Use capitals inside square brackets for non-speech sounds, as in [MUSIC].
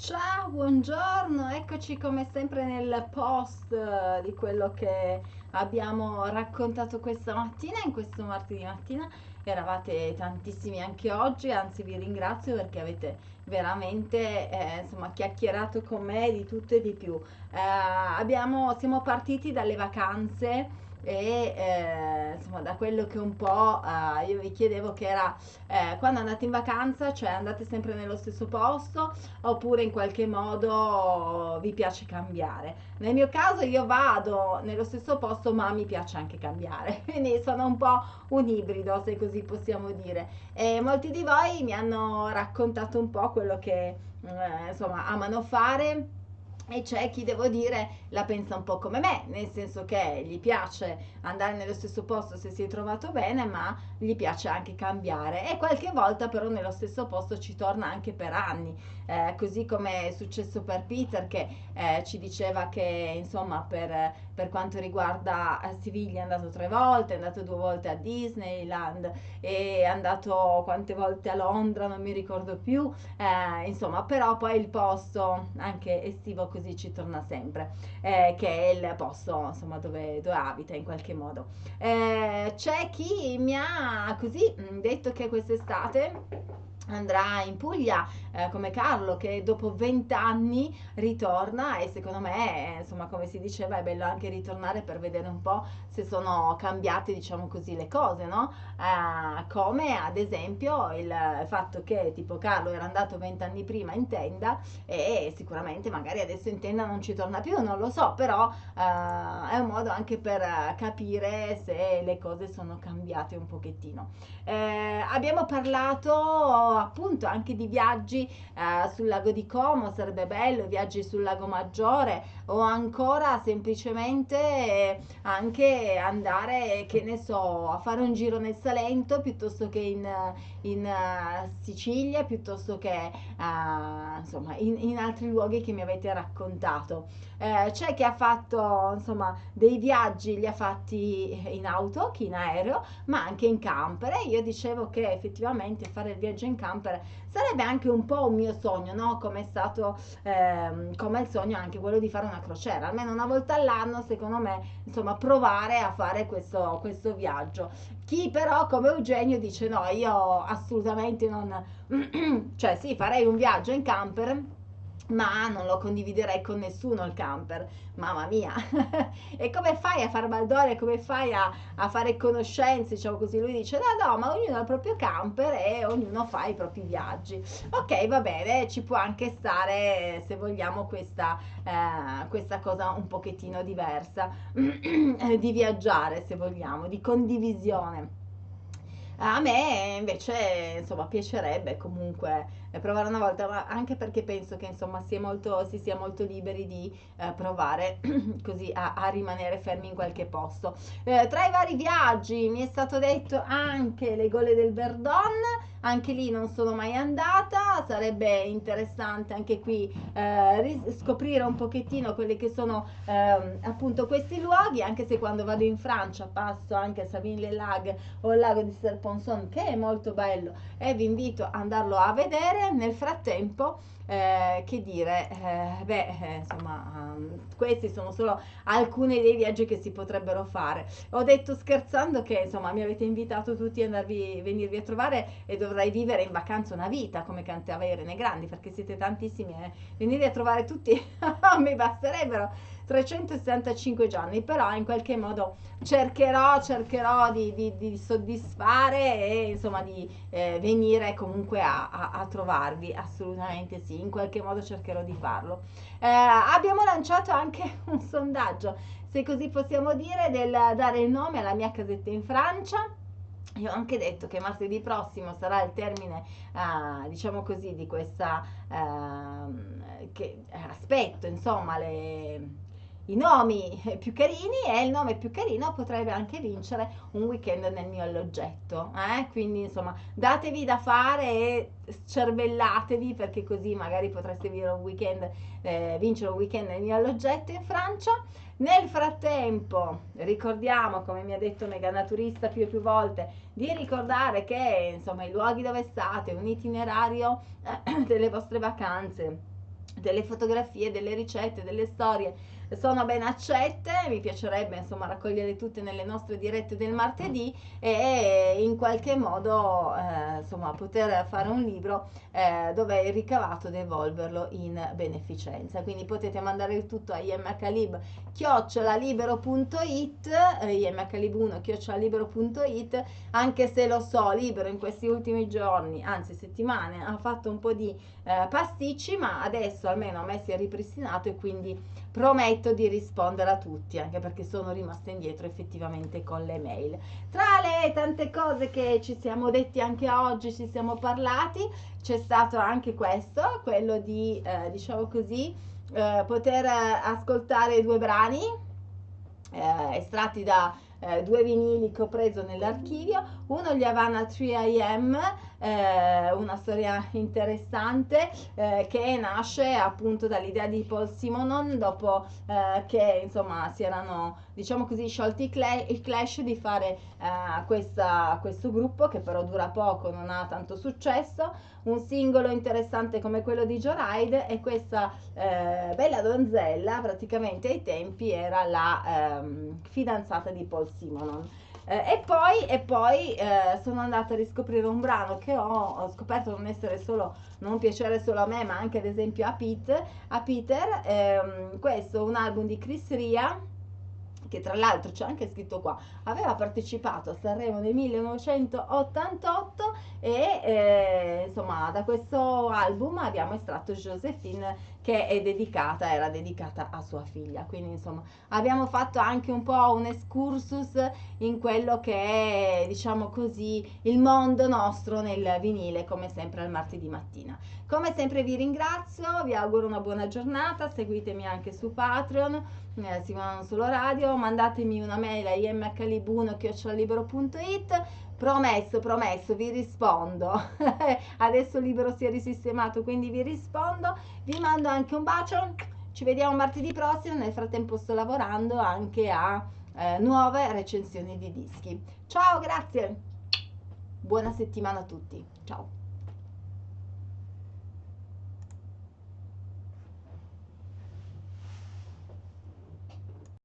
Ciao, buongiorno, eccoci come sempre nel post eh, di quello che abbiamo raccontato questa mattina, in questo martedì mattina. Eravate tantissimi anche oggi, anzi vi ringrazio perché avete veramente eh, insomma, chiacchierato con me di tutto e di più. Eh, abbiamo, siamo partiti dalle vacanze e eh, insomma da quello che un po' eh, io vi chiedevo che era eh, quando andate in vacanza cioè andate sempre nello stesso posto oppure in qualche modo vi piace cambiare. Nel mio caso io vado nello stesso posto ma mi piace anche cambiare. [LAUGHS] Quindi sono un po' un ibrido se così possiamo dire. E molti di voi mi hanno raccontato un po' quello che eh, insomma amano fare e c'è chi, devo dire, la pensa un po' come me, nel senso che gli piace andare nello stesso posto se si è trovato bene, ma gli piace anche cambiare. E qualche volta però nello stesso posto ci torna anche per anni, eh, così come è successo per Peter che eh, ci diceva che insomma per, per quanto riguarda eh, Siviglia è andato tre volte, è andato due volte a Disneyland, è andato quante volte a Londra, non mi ricordo più, eh, insomma però poi il posto anche estivo così così ci torna sempre, eh, che è il posto insomma dove, dove abita in qualche modo. Eh, c'è chi mi ha così mm, detto che quest'estate andrà in Puglia eh, come Carlo che dopo vent'anni ritorna e secondo me insomma come si diceva è bello anche ritornare per vedere un po' se sono cambiate diciamo così le cose no? Eh, come ad esempio il fatto che tipo Carlo era andato vent'anni prima in tenda e sicuramente magari adesso in tenda non ci torna più non lo so però eh, è un modo anche per capire se le cose sono cambiate un pochettino. Eh, abbiamo parlato appunto anche di viaggi eh, sul lago di Como, sarebbe bello, viaggi sul lago Maggiore o ancora semplicemente eh, anche andare, che ne so, a fare un giro nel Salento piuttosto che in, in uh, Sicilia, piuttosto che uh, insomma in, in, altri luoghi che mi avete raccontato. Eh, c'è chi ha fatto insomma dei viaggi, li ha fatti in auto, chi in aereo, ma anche in camper. E io dicevo che effettivamente fare il viaggio in camper sarebbe anche un po' un mio sogno, no? Come è stato, ehm, come il sogno anche quello di fare una crociera, almeno una volta all'anno, secondo me, insomma, provare a fare questo, questo viaggio. Chi però, come Eugenio, dice no, io assolutamente non, [CLEARS THROAT] cioè sì, farei un viaggio in camper ma non lo condividerei con nessuno il camper, mamma mia. [LAUGHS] e come fai a far baldore, come fai a, a, fare conoscenze, diciamo così, lui dice no no, ma ognuno ha il proprio camper e ognuno fa i propri viaggi. Ok, va bene, ci può anche stare, se vogliamo, questa, eh, questa cosa un pochettino diversa, [CLEARS THROAT] di viaggiare, se vogliamo, di condivisione. A me invece, insomma, piacerebbe comunque provare una volta, ma anche perché penso che insomma sia molto, si sia molto liberi di eh, provare [CLEARS THROAT] così a, a, rimanere fermi in qualche posto. Eh, tra i vari viaggi mi è stato detto anche le gole del Verdon, anche lì non sono mai andata, sarebbe interessante anche qui eh, scoprire un pochettino quelli che sono eh, appunto questi luoghi, anche se quando vado in Francia passo anche a Savine-les-Lacs o il lago di Serponson che è molto bello e vi invito ad andarlo a vedere. Nel frattempo eh, che dire, eh, beh, eh, insomma, um, questi sono solo alcuni dei viaggi che si potrebbero fare. Ho detto scherzando che, insomma, mi avete invitato tutti a venirvi a trovare e dovrei vivere in vacanza una vita, come cantava Irene Grandi, perché siete tantissimi, eh. venire a trovare tutti [LAUGHS] mi basterebbero 365 giorni, però in qualche modo cercherò, cercherò di, di, di soddisfare e insomma di eh, venire comunque a, a, a, trovarvi, assolutamente sì, in qualche modo cercherò di farlo. Eh, abbiamo lanciato anche [LAUGHS] un sondaggio, se così possiamo dire, del dare il nome alla mia casetta in Francia. Io ho anche detto che martedì prossimo sarà il termine, uh, diciamo così, di questa uh, che aspetto, insomma, le, i nomi più carini e il nome più carino potrebbe anche vincere un weekend nel mio alloggetto. Eh? Quindi insomma datevi da fare e cervellatevi perché così magari potreste un weekend, eh, vincere un weekend nel mio alloggetto in Francia. Nel frattempo ricordiamo, come mi ha detto Mega Naturista più e più volte, di ricordare che insomma i luoghi dove state, un itinerario eh, [CLEARS THROAT] delle vostre vacanze delle fotografie, delle ricette, delle storie sono ben accette, mi piacerebbe insomma raccogliere tutte nelle nostre dirette del martedì e in qualche modo eh, insomma poter fare un libro eh, dove il ricavato devolverlo in beneficenza. Quindi potete mandare il tutto a imhlib chiocciolalibero.it eh, imhlib1 chiocciolalibero.it anche se lo so, Libero in questi ultimi giorni, anzi settimane, ha fatto un po' di eh, pasticci, ma adesso almeno a me si è ripristinato e quindi prometto di rispondere a tutti, anche perché sono rimasta indietro effettivamente con le mail. Tra le tante cose che ci siamo detti anche oggi, ci siamo parlati, c'è stato anche questo, quello di, eh, diciamo così, eh, poter ascoltare due brani eh, estratti da eh, due vinili che ho preso nell'archivio, uno gli Havana 3 AM, eh, una storia interessante eh, che nasce appunto dall'idea di Paul Simonon dopo eh, che insomma si erano diciamo così sciolti il, cl- il clash di fare eh, questa, questo gruppo che però dura poco, non ha tanto successo, un singolo interessante come quello di Joe Ride e questa eh, bella donzella praticamente ai tempi era la ehm, fidanzata di Paul Simonon. Eh, e poi, e poi eh, sono andata a riscoprire un brano che ho, ho, scoperto non essere solo, non piacere solo a me, ma anche ad esempio a, Pete, a Peter. Ehm, questo è un album di Chris Ria che tra l'altro c'è anche scritto qua, aveva partecipato a Sanremo nel 1988 e eh, insomma da questo album abbiamo estratto Josephine che è dedicata, era dedicata a sua figlia. Quindi insomma abbiamo fatto anche un po' un excursus in quello che è, diciamo così, il mondo nostro nel vinile, come sempre al martedì mattina. Come sempre vi ringrazio, vi auguro una buona giornata, seguitemi anche su Patreon, eh, Simona Solo Radio, mandatemi una mail a imhlib1.it Promesso, promesso, vi rispondo. [LAUGHS] Adesso il libro si è risistemato, quindi vi rispondo. Vi mando anche un bacio. Ci vediamo martedì prossimo. Nel frattempo sto lavorando anche a eh, nuove recensioni di dischi. Ciao, grazie. Buona settimana a tutti. Ciao.